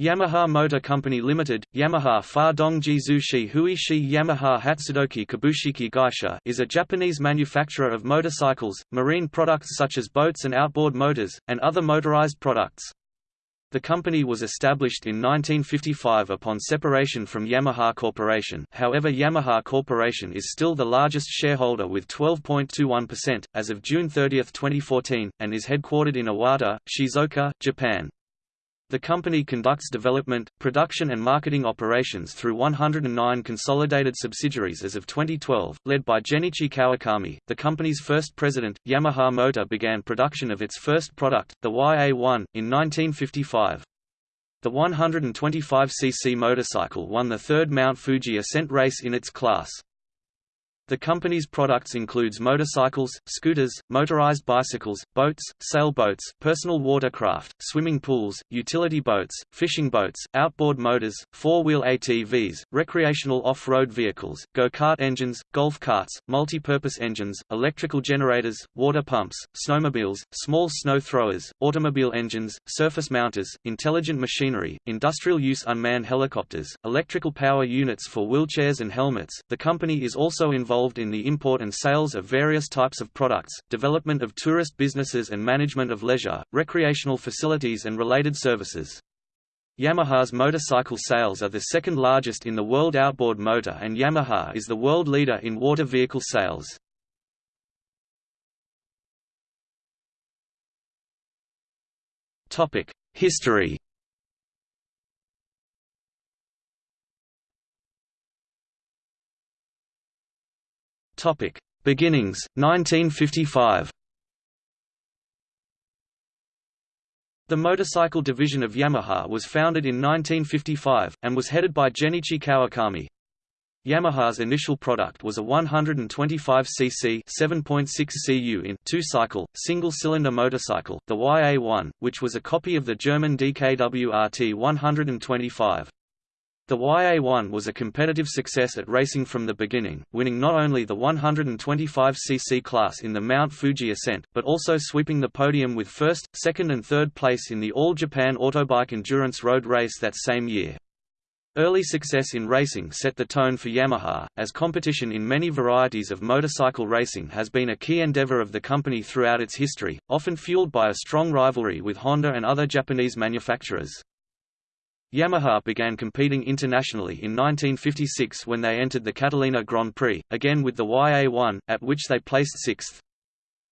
Yamaha Motor Company Limited, Yamaha Fa Dongji Zushi Hui Shi Yamaha Hatsudoki Kabushiki Gaisha is a Japanese manufacturer of motorcycles, marine products such as boats and outboard motors, and other motorized products. The company was established in 1955 upon separation from Yamaha Corporation however Yamaha Corporation is still the largest shareholder with 12.21%, as of June 30, 2014, and is headquartered in Iwata, Shizuoka, Japan. The company conducts development, production and marketing operations through 109 consolidated subsidiaries as of 2012, led by Genichi Kawakami. The company's first president, Yamaha Motor began production of its first product, the YA-1, in 1955. The 125cc motorcycle won the third Mount Fuji ascent race in its class. The company's products includes motorcycles, scooters, motorized bicycles, boats, sailboats, personal watercraft, swimming pools, utility boats, fishing boats, outboard motors, four-wheel ATVs, recreational off-road vehicles, go-kart engines, golf carts, multi-purpose engines, electrical generators, water pumps, snowmobiles, small snow throwers, automobile engines, surface mounters, intelligent machinery, industrial use unmanned helicopters, electrical power units for wheelchairs and helmets. The company is also involved in the import and sales of various types of products, development of tourist businesses and management of leisure, recreational facilities and related services. Yamaha's motorcycle sales are the second largest in the world outboard motor and Yamaha is the world leader in water vehicle sales. History Beginnings 1955. The motorcycle division of Yamaha was founded in 1955, and was headed by Genichi Kawakami. Yamaha's initial product was a 125cc 7.6 cu in two-cycle, single-cylinder motorcycle, the YA-1, which was a copy of the German DKWRT 125. The YA1 was a competitive success at racing from the beginning, winning not only the 125cc class in the Mount Fuji ascent, but also sweeping the podium with first, second and third place in the All Japan Autobike Endurance Road Race that same year. Early success in racing set the tone for Yamaha, as competition in many varieties of motorcycle racing has been a key endeavor of the company throughout its history, often fueled by a strong rivalry with Honda and other Japanese manufacturers. Yamaha began competing internationally in 1956 when they entered the Catalina Grand Prix, again with the YA1, at which they placed sixth.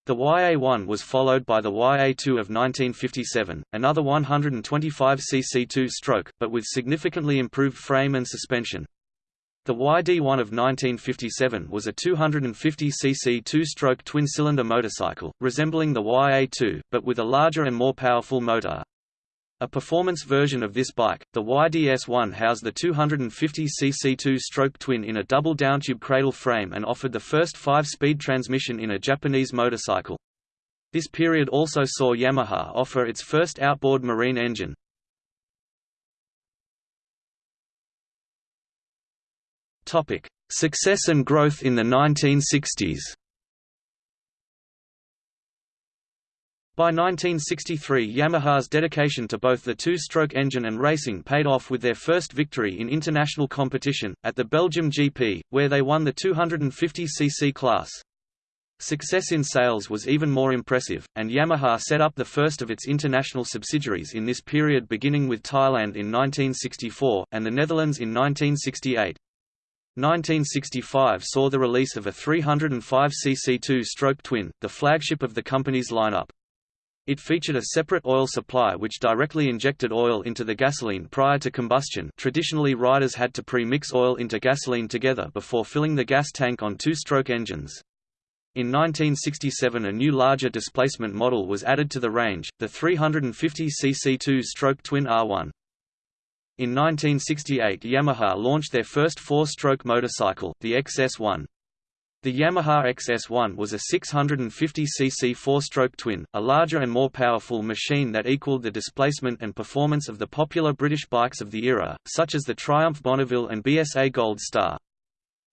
The YA1 was followed by the YA2 of 1957, another 125cc two-stroke, but with significantly improved frame and suspension. The YD1 of 1957 was a 250cc two-stroke twin-cylinder motorcycle, resembling the YA2, but with a larger and more powerful motor. A performance version of this bike, the YDS-1 housed the 250cc two-stroke twin in a double downtube cradle frame and offered the first five-speed transmission in a Japanese motorcycle. This period also saw Yamaha offer its first outboard marine engine. Success and growth in the 1960s By 1963 Yamaha's dedication to both the two-stroke engine and racing paid off with their first victory in international competition, at the Belgium GP, where they won the 250cc class. Success in sales was even more impressive, and Yamaha set up the first of its international subsidiaries in this period beginning with Thailand in 1964, and the Netherlands in 1968. 1965 saw the release of a 305cc two-stroke twin, the flagship of the company's lineup. It featured a separate oil supply which directly injected oil into the gasoline prior to combustion traditionally riders had to pre-mix oil into gasoline together before filling the gas tank on two-stroke engines. In 1967 a new larger displacement model was added to the range, the 350cc two-stroke twin R1. In 1968 Yamaha launched their first four-stroke motorcycle, the XS1. The Yamaha XS1 was a 650cc four-stroke twin, a larger and more powerful machine that equaled the displacement and performance of the popular British bikes of the era, such as the Triumph Bonneville and BSA Gold Star.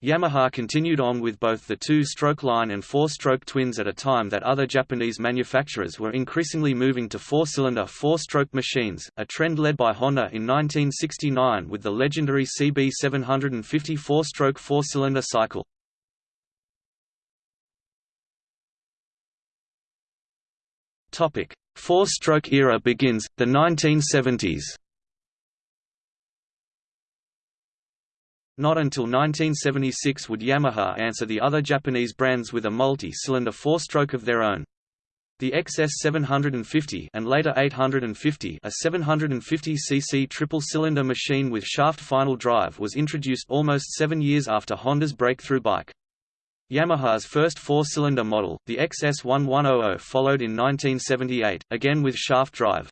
Yamaha continued on with both the two-stroke line and four-stroke twins at a time that other Japanese manufacturers were increasingly moving to four-cylinder four-stroke machines, a trend led by Honda in 1969 with the legendary CB 750 four-stroke four-cylinder cycle. Four-stroke era begins, the 1970s Not until 1976 would Yamaha answer the other Japanese brands with a multi-cylinder four-stroke of their own. The XS 750 and later 850, a 750cc triple-cylinder machine with shaft final drive was introduced almost seven years after Honda's breakthrough bike. Yamaha's first four-cylinder model, the XS1100 followed in 1978, again with shaft drive.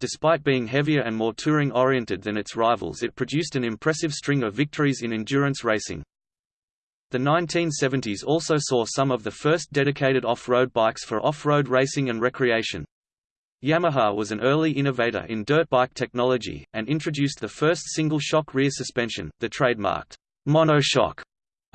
Despite being heavier and more touring-oriented than its rivals it produced an impressive string of victories in endurance racing. The 1970s also saw some of the first dedicated off-road bikes for off-road racing and recreation. Yamaha was an early innovator in dirt bike technology, and introduced the first single-shock rear suspension, the trademarked monoshock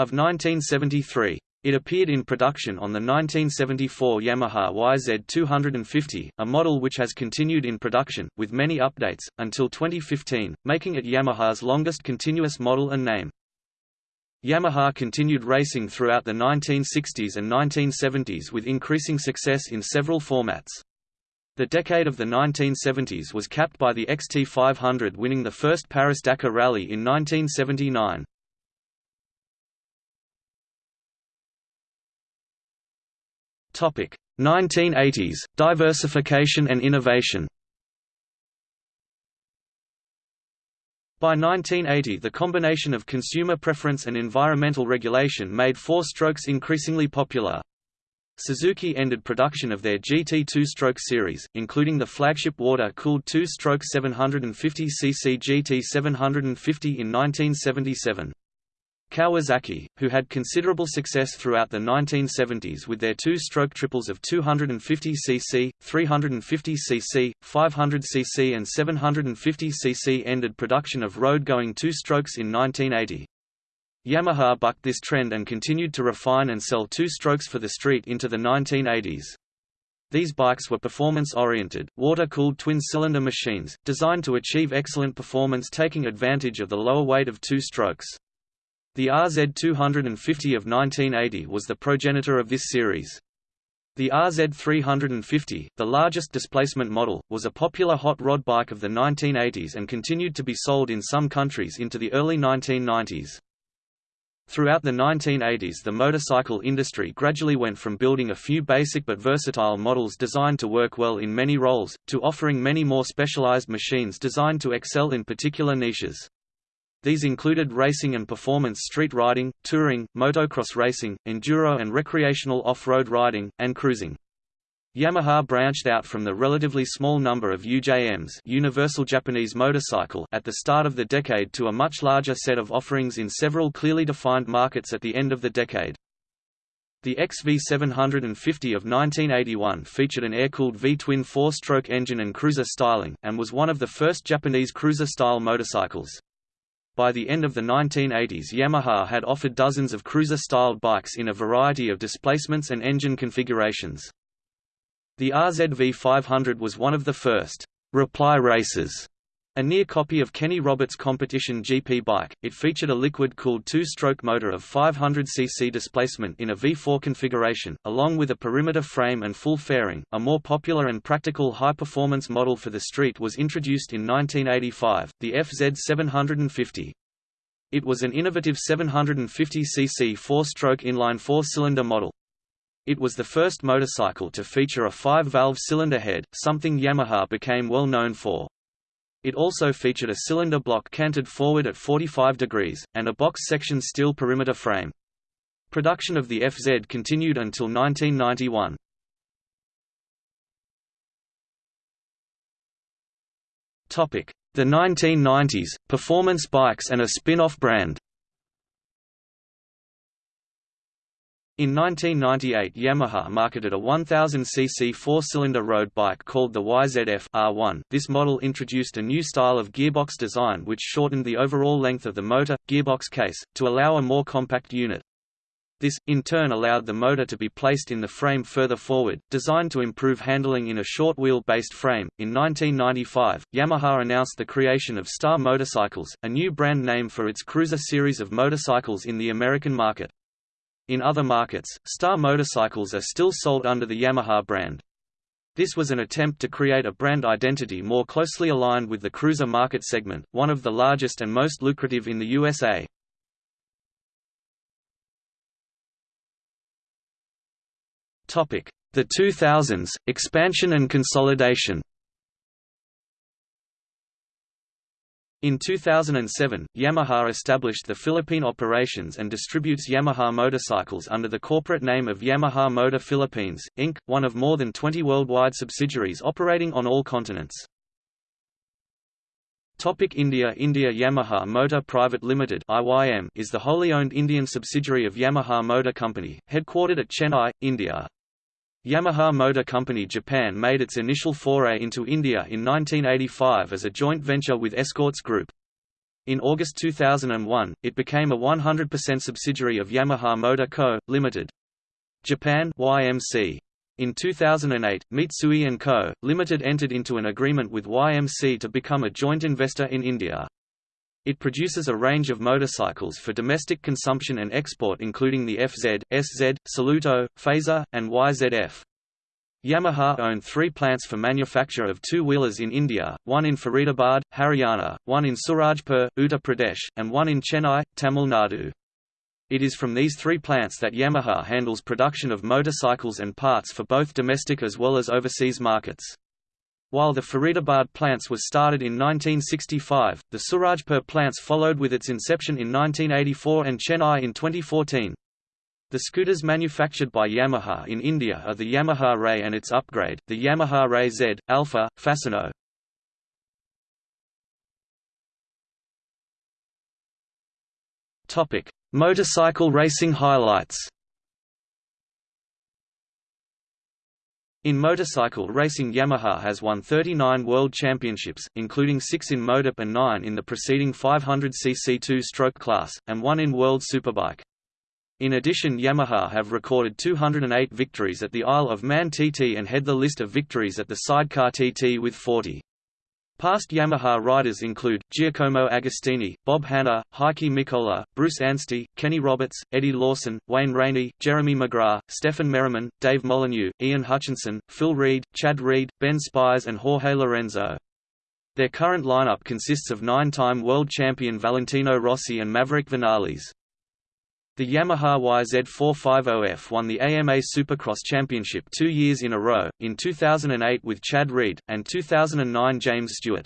of 1973. It appeared in production on the 1974 Yamaha YZ250, a model which has continued in production, with many updates, until 2015, making it Yamaha's longest continuous model and name. Yamaha continued racing throughout the 1960s and 1970s with increasing success in several formats. The decade of the 1970s was capped by the XT500 winning the first Paris-Dakar Rally in 1979. 1980s – Diversification and innovation By 1980 the combination of consumer preference and environmental regulation made four strokes increasingly popular. Suzuki ended production of their GT two-stroke series, including the flagship water-cooled two-stroke 750cc GT 750 in 1977. Kawasaki, who had considerable success throughout the 1970s with their two-stroke triples of 250cc, 350cc, 500cc and 750cc ended production of road-going two-strokes in 1980. Yamaha bucked this trend and continued to refine and sell two-strokes for the street into the 1980s. These bikes were performance-oriented, water-cooled twin-cylinder machines, designed to achieve excellent performance taking advantage of the lower weight of two strokes. The RZ250 of 1980 was the progenitor of this series. The RZ350, the largest displacement model, was a popular hot rod bike of the 1980s and continued to be sold in some countries into the early 1990s. Throughout the 1980s the motorcycle industry gradually went from building a few basic but versatile models designed to work well in many roles, to offering many more specialized machines designed to excel in particular niches. These included racing and performance street riding, touring, motocross racing, enduro and recreational off-road riding, and cruising. Yamaha branched out from the relatively small number of UJMs Universal Japanese Motorcycle at the start of the decade to a much larger set of offerings in several clearly defined markets at the end of the decade. The XV750 of 1981 featured an air-cooled V-twin four-stroke engine and cruiser styling, and was one of the first Japanese cruiser-style motorcycles. By the end of the 1980s Yamaha had offered dozens of cruiser-styled bikes in a variety of displacements and engine configurations. The RZV 500 was one of the first «reply races» A near copy of Kenny Roberts' competition GP bike, it featured a liquid-cooled two-stroke motor of 500 cc displacement in a V4 configuration, along with a perimeter frame and full fairing. A more popular and practical high-performance model for the street was introduced in 1985, the FZ 750. It was an innovative 750 cc four-stroke inline four-cylinder model. It was the first motorcycle to feature a five-valve cylinder head, something Yamaha became well known for. It also featured a cylinder block canted forward at 45 degrees, and a box-section steel perimeter frame. Production of the FZ continued until 1991. The 1990s, performance bikes and a spin-off brand In 1998 Yamaha marketed a 1000cc four-cylinder road bike called the YZF R1. This model introduced a new style of gearbox design which shortened the overall length of the motor, gearbox case, to allow a more compact unit. This, in turn allowed the motor to be placed in the frame further forward, designed to improve handling in a short wheel-based frame. In 1995, Yamaha announced the creation of Star Motorcycles, a new brand name for its cruiser series of motorcycles in the American market. In other markets, Star motorcycles are still sold under the Yamaha brand. This was an attempt to create a brand identity more closely aligned with the cruiser market segment, one of the largest and most lucrative in the USA. The 2000s, expansion and consolidation In 2007, Yamaha established the Philippine operations and distributes Yamaha motorcycles under the corporate name of Yamaha Motor Philippines, Inc., one of more than 20 worldwide subsidiaries operating on all continents. Topic India India Yamaha Motor Private Limited IYM is the wholly owned Indian subsidiary of Yamaha Motor Company, headquartered at Chennai, India. Yamaha Motor Company Japan made its initial foray into India in 1985 as a joint venture with Escorts Group. In August 2001, it became a 100% subsidiary of Yamaha Motor Co., Ltd. Japan YMC. In 2008, Mitsui & Co., Ltd. entered into an agreement with YMC to become a joint investor in India. It produces a range of motorcycles for domestic consumption and export including the FZ, SZ, Saluto, Fazer, and YZF. Yamaha owned three plants for manufacture of two-wheelers in India, one in Faridabad, Haryana, one in Surajpur, Uttar Pradesh, and one in Chennai, Tamil Nadu. It is from these three plants that Yamaha handles production of motorcycles and parts for both domestic as well as overseas markets. While the Faridabad plants was started in 1965, the Surajpur plants followed with its inception in 1984 and Chennai in 2014. The scooters manufactured by Yamaha in India are the Yamaha Ray and its upgrade, the Yamaha Ray Z, Alpha, Fascino. Motorcycle racing highlights In motorcycle racing Yamaha has won 39 World Championships, including 6 in MotoGP and 9 in the preceding 500cc two-stroke class, and 1 in World Superbike. In addition Yamaha have recorded 208 victories at the Isle of Man TT and head the list of victories at the Sidecar TT with 40. Past Yamaha riders include, Giacomo Agostini, Bob Hannah, Heikki Mikkola, Bruce Anstey, Kenny Roberts, Eddie Lawson, Wayne Rainey, Jeremy McGrath, Stefan Merriman, Dave Molyneux, Ian Hutchinson, Phil Read, Chad Reed, Ben Spies and Jorge Lorenzo. Their current lineup consists of nine-time world champion Valentino Rossi and Maverick Vinales. The Yamaha YZ450F won the AMA Supercross Championship two years in a row, in 2008 with Chad Reed, and 2009 James Stewart.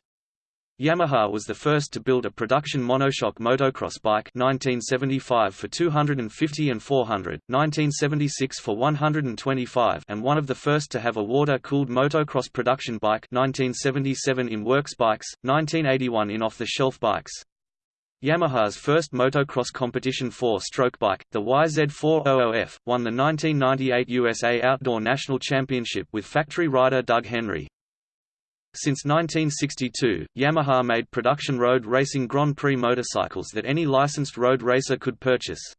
Yamaha was the first to build a production monoshock motocross bike 1975 for 250 and 400, 1976 for 125 and one of the first to have a water-cooled motocross production bike 1977 in works bikes, 1981 in off-the-shelf bikes. Yamaha's first motocross competition four-stroke bike, the YZ400F, won the 1998 USA Outdoor National Championship with factory rider Doug Henry. Since 1962, Yamaha made production road racing Grand Prix motorcycles that any licensed road racer could purchase.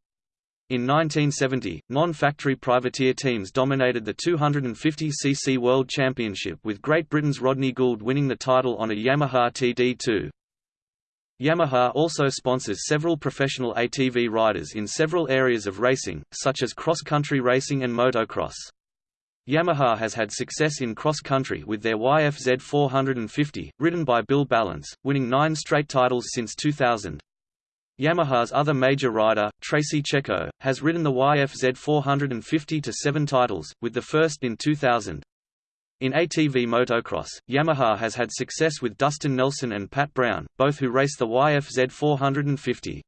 In 1970, non-factory privateer teams dominated the 250cc World Championship with Great Britain's Rodney Gould winning the title on a Yamaha TD2. Yamaha also sponsors several professional ATV riders in several areas of racing, such as cross-country racing and motocross. Yamaha has had success in cross-country with their YFZ 450, ridden by Bill Ballance, winning nine straight titles since 2000. Yamaha's other major rider, Tracy Checco, has ridden the YFZ 450 to seven titles, with the first in 2000. In ATV motocross, Yamaha has had success with Dustin Nelson and Pat Brown, both who race the YFZ 450.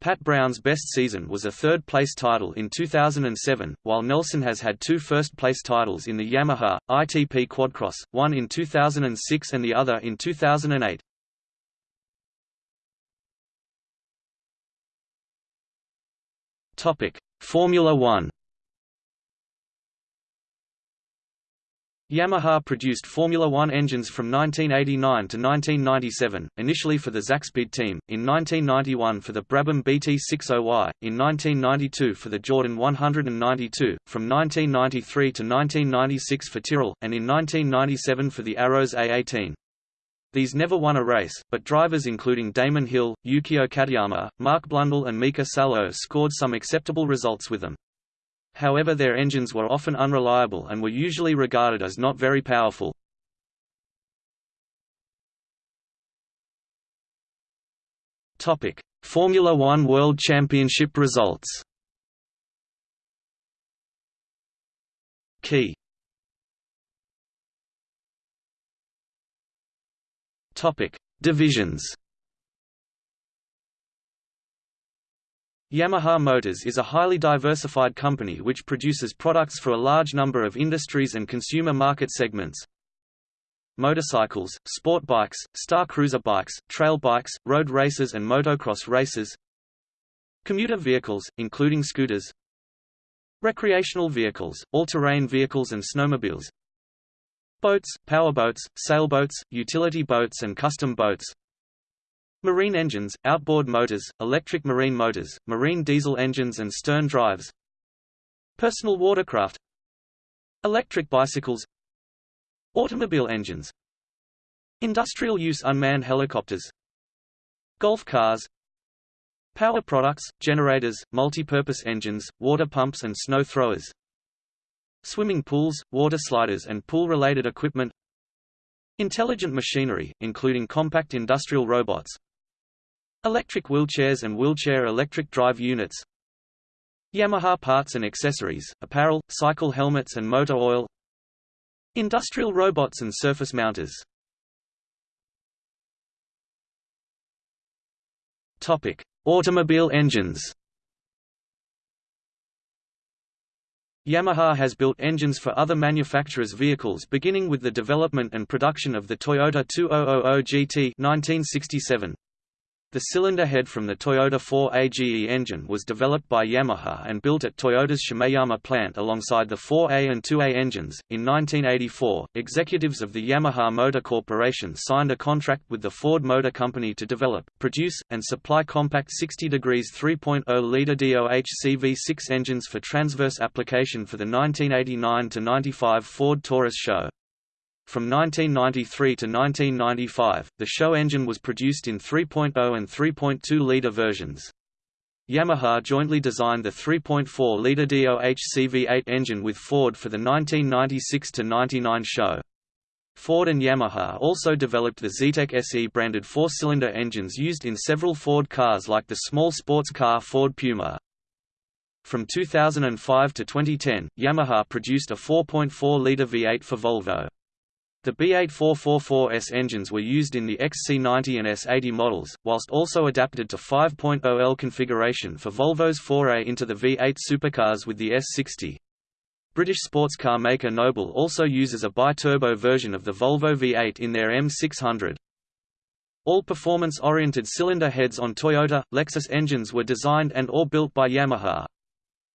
Pat Brown's best season was a third-place title in 2007, while Nelson has had two first-place titles in the Yamaha, ITP Quadcross, one in 2006 and the other in 2008. Formula One Yamaha produced Formula One engines from 1989 to 1997, initially for the Zakspeed team, in 1991 for the Brabham BT60Y, in 1992 for the Jordan 192, from 1993 to 1996 for Tyrrell, and in 1997 for the Arrows A18. These never won a race, but drivers including Damon Hill, Yukio Katayama, Mark Blundell and Mika Salo scored some acceptable results with them. However their engines were often unreliable and were usually regarded as not very powerful. Formula One World Championship results. Key. Divisions Yamaha Motors is a highly diversified company which produces products for a large number of industries and consumer market segments. Motorcycles, sport bikes, star cruiser bikes, trail bikes, road races and motocross races. Commuter vehicles, including scooters. Recreational vehicles, all-terrain vehicles and snowmobiles. Boats, powerboats, sailboats, utility boats and custom boats Marine engines, outboard motors, electric marine motors, marine diesel engines and stern drives. Personal watercraft. Electric bicycles. Automobile engines. Industrial use unmanned helicopters. Golf cars. Power products, generators, multi-purpose engines, water pumps and snow throwers. Swimming pools, water sliders and pool-related equipment. Intelligent machinery, including compact industrial robots Electric wheelchairs and wheelchair electric drive units Yamaha parts and accessories, apparel, cycle helmets and motor oil Industrial robots and surface mounters Topic: Automobile engines. Yamaha has built engines for other manufacturers' vehicles beginning with the development and production of the Toyota 2000 GT 1967. The cylinder head from the Toyota 4AGE engine was developed by Yamaha and built at Toyota's Shimoyama plant alongside the 4A and 2A engines. In 1984, executives of the Yamaha Motor Corporation signed a contract with the Ford Motor Company to develop, produce, and supply compact 60 degrees 3.0-liter DOH CV6 engines for transverse application for the 1989–95 Ford Taurus SHO. From 1993 to 1995, the SHO engine was produced in 3.0 and 3.2-liter versions. Yamaha jointly designed the 3.4-liter DOHC CV8 engine with Ford for the 1996–99 SHO. Ford and Yamaha also developed the Zetec SE branded four-cylinder engines used in several Ford cars like the small sports car Ford Puma. From 2005 to 2010, Yamaha produced a 4.4-liter V8 for Volvo. The B8444S engines were used in the XC90 and S80 models, whilst also adapted to 5.0L configuration for Volvo's foray into the V8 supercars with the S60. British sports car maker Noble also uses a bi-turbo version of the Volvo V8 in their M600. All performance-oriented cylinder heads on Toyota, Lexus engines were designed and or built by Yamaha.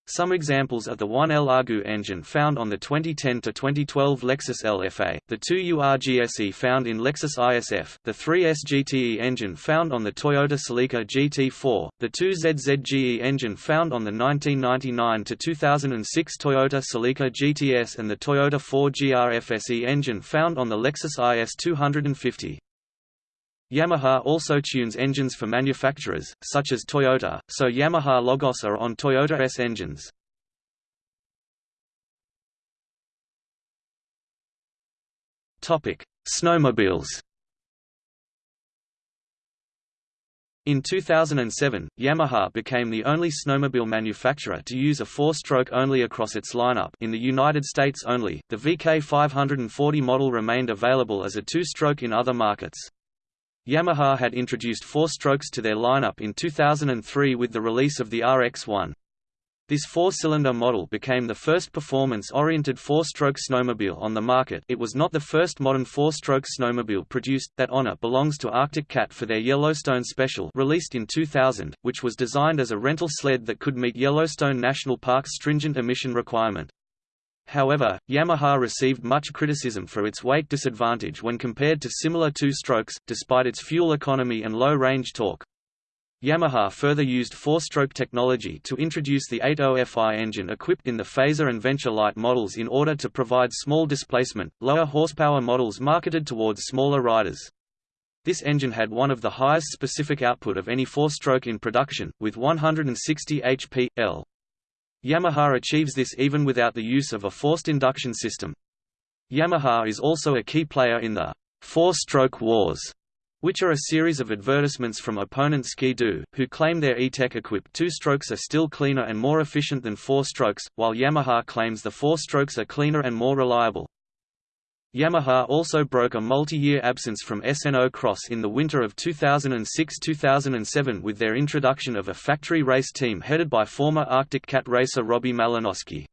Some examples are the 1L Argue engine found on the 2010–2012 Lexus LFA, the 2UR-GSE found in Lexus ISF, the 3S GTE engine found on the Toyota Celica GT4, the 2ZZGE engine found on the 1999–2006 Toyota Celica GTS and the Toyota 4GR FSE engine found on the Lexus IS 250. Yamaha also tunes engines for manufacturers, such as Toyota, so Yamaha logos are on Toyota S engines. Snowmobiles In 2007, Yamaha became the only snowmobile manufacturer to use a four-stroke only across its lineup in the United States only. The VK 540 model remained available as a two-stroke in other markets. Yamaha had introduced four strokes to their lineup in 2003 with the release of the RX-1. This four-cylinder model became the first performance-oriented four-stroke snowmobile on the market it was not the first modern four-stroke snowmobile produced, that honor belongs to Arctic Cat for their Yellowstone Special released in 2000, which was designed as a rental sled that could meet Yellowstone National Park's stringent emission requirement. However, Yamaha received much criticism for its weight disadvantage when compared to similar two-strokes, despite its fuel economy and low-range torque. Yamaha further used four-stroke technology to introduce the 80FI engine equipped in the Phazer and Venture Lite models in order to provide small displacement, lower horsepower models marketed towards smaller riders. This engine had one of the highest specific output of any four-stroke in production, with 160 HP, L. Yamaha achieves this even without the use of a forced induction system. Yamaha is also a key player in the four-stroke wars, which are a series of advertisements from opponent Ski-Doo, who claim their E-TEC equipped two strokes are still cleaner and more efficient than four strokes, while Yamaha claims the four strokes are cleaner and more reliable. Yamaha also broke a multi-year absence from S&O Cross in the winter of 2006–2007 with their introduction of a factory race team headed by former Arctic Cat racer Robbie Malinowski.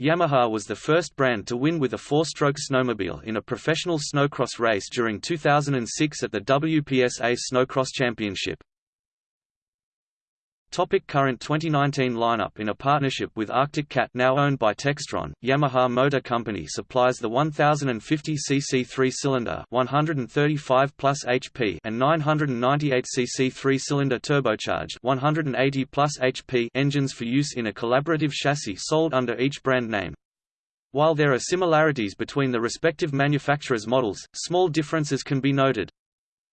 Yamaha was the first brand to win with a four-stroke snowmobile in a professional snowcross race during 2006 at the WPSA Snowcross Championship. Topic current 2019 lineup In a partnership with Arctic Cat now owned by Textron, Yamaha Motor Company supplies the 1050cc three-cylinder 135 plus HP and 998cc three-cylinder turbocharged 180 plus HP engines for use in a collaborative chassis sold under each brand name. While there are similarities between the respective manufacturers' models, small differences can be noted.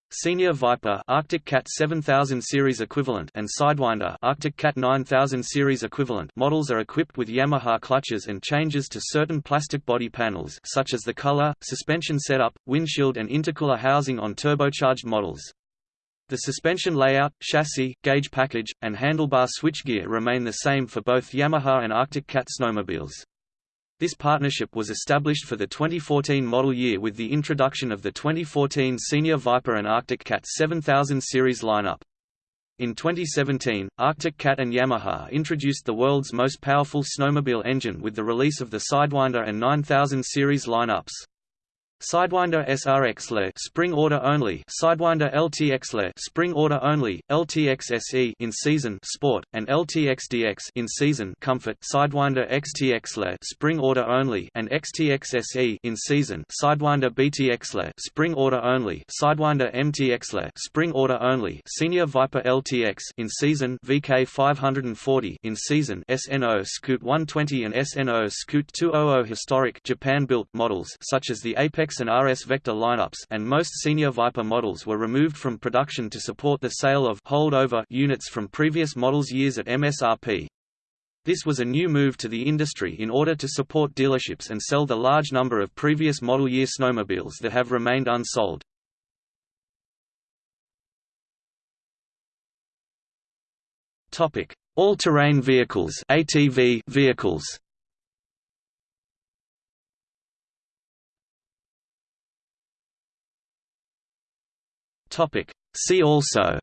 Senior Viper Arctic Cat 7000 series equivalent and Sidewinder Arctic Cat 9000 series equivalent models are equipped with Yamaha clutches and changes to certain plastic body panels such as the color, suspension setup, windshield and intercooler housing on turbocharged models. The suspension layout, chassis, gauge package, and handlebar switchgear remain the same for both Yamaha and Arctic Cat snowmobiles. This partnership was established for the 2014 model year with the introduction of the 2014 Senior Viper and Arctic Cat 7000 series lineup. In 2017, Arctic Cat and Yamaha introduced the world's most powerful snowmobile engine with the release of the Sidewinder and 9000 series lineups. Sidewinder SRX Le spring order only, Sidewinder LTX Le spring order only, LTX SE in season. Sport. And LTX DX in season. Comfort, Sidewinder XTX Le spring order only. And XTX SE in season. Sidewinder BTX Le spring order only, Sidewinder MTX Le spring order only, Senior Viper LTX in season. VK 540 in season. SNO Scoot 120 and SNO Scoot 200 historic Japan built models such as the Apex and RS Vector lineups and most senior Viper models were removed from production to support the sale of holdover units from previous models years at MSRP. This was a new move to the industry in order to support dealerships and sell the large number of previous model year snowmobiles that have remained unsold. All-terrain vehicles ATV vehicles Topic. See also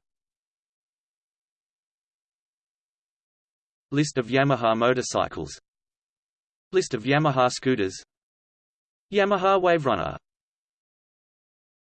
List of Yamaha motorcycles List of Yamaha scooters Yamaha Waverunner